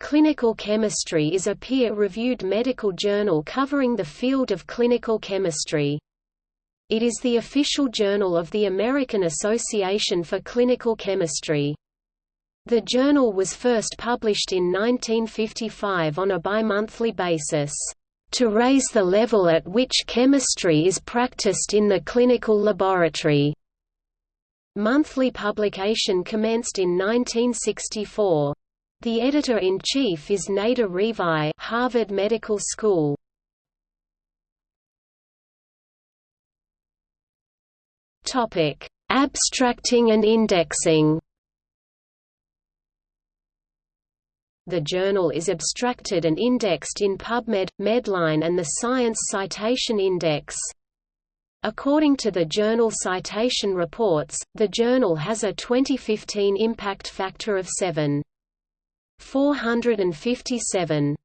Clinical Chemistry is a peer-reviewed medical journal covering the field of clinical chemistry. It is the official journal of the American Association for Clinical Chemistry. The journal was first published in 1955 on a bimonthly basis, "...to raise the level at which chemistry is practiced in the clinical laboratory." Monthly publication commenced in 1964. The editor-in-chief is Nader Rifai Harvard Medical School. Topic: Abstracting and indexing The journal is abstracted and indexed in PubMed, Medline and the Science Citation Index. According to the Journal Citation Reports, the journal has a 2015 impact factor of 7.457.